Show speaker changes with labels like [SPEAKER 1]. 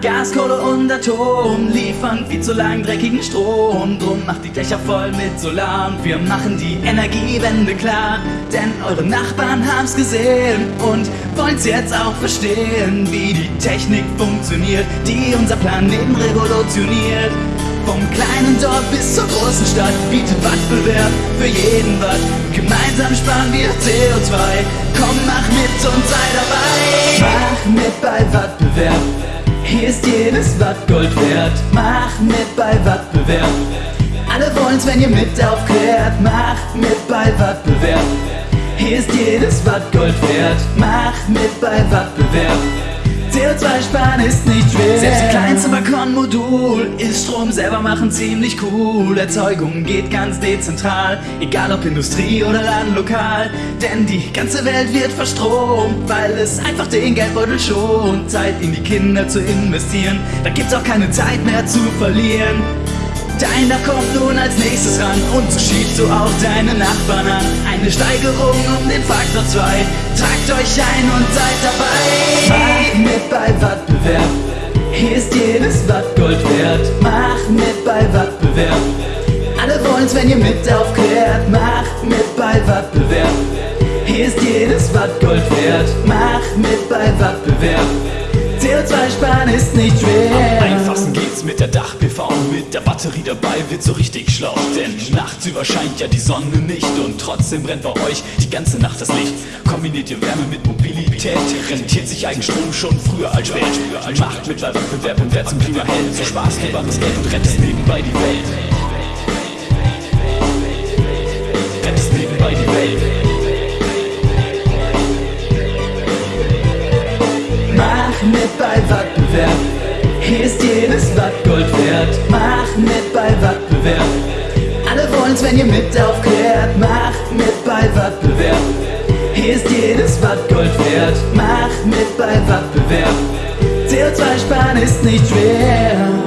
[SPEAKER 1] Gas, Kohle und Atom liefern viel zu lang dreckigen Strom. Drum macht die Dächer voll mit Solar und wir machen die Energiewende klar. Denn eure Nachbarn haben's gesehen und wollen's jetzt auch verstehen, wie die Technik funktioniert, die unser Planeten revolutioniert. Vom kleinen Dorf bis zur großen Stadt bietet Wettbewerb für jeden Watt. Gemeinsam sparen wir CO2. Komm, mach mit und sei dabei. Mach mit bei Wettbewerb. Hier ist jedes Watt Gold wert. Mach mit bei Wettbewerb. Alle wollen's, wenn ihr mit aufklärt. Mach mit bei Wettbewerb. Hier ist jedes Watt Gold wert. Mach mit bei Wettbewerb. CO2 sparen ist nicht schwer. Balkonmodul ist Strom selber machen ziemlich cool. Erzeugung geht ganz dezentral, egal ob Industrie oder Ladenlokal. Denn die ganze Welt wird verstromt, weil es einfach den Geldbeutel schont. Zeit in die Kinder zu investieren, da gibt's auch keine Zeit mehr zu verlieren. Deiner kommt nun als nächstes ran und so schiebst du auch deine Nachbarn an. Eine Steigerung um den Faktor 2. Tragt euch ein und seid dabei. Mach mit bei Wettbewerb. Hier ist jedes Watt Gold wert. Mach mit bei Wettbewerb. Alle wollen's, wenn ihr mit aufklärt. Mach mit bei Wettbewerb. Hier ist jedes Watt Gold wert. Mach mit bei Wettbewerb. CO2 sparen ist nicht schwer.
[SPEAKER 2] Der Dach-PV. Mit der Batterie dabei wird so richtig schlau. Denn nachts überscheint ja die Sonne nicht. Und trotzdem brennt bei euch die ganze Nacht das Licht. Kombiniert ihr Wärme mit Mobilität, rentiert sich Eigenstrom schon früher als spät. Macht mit Wettbewerb und wer zum Klima hält. So Spaß, das Geld und rettet nebenbei die Welt. Rettest nebenbei die Welt.
[SPEAKER 1] Mit bei Wettbewerb. Hier ist jedes Watt Gold wert. Mach mit bei Wettbewerb. Alle wollen's, wenn ihr mit aufklärt. Mach mit bei Wettbewerb. Hier ist jedes Watt Gold wert. Mach mit bei Wettbewerb. CO2 sparen ist nicht schwer.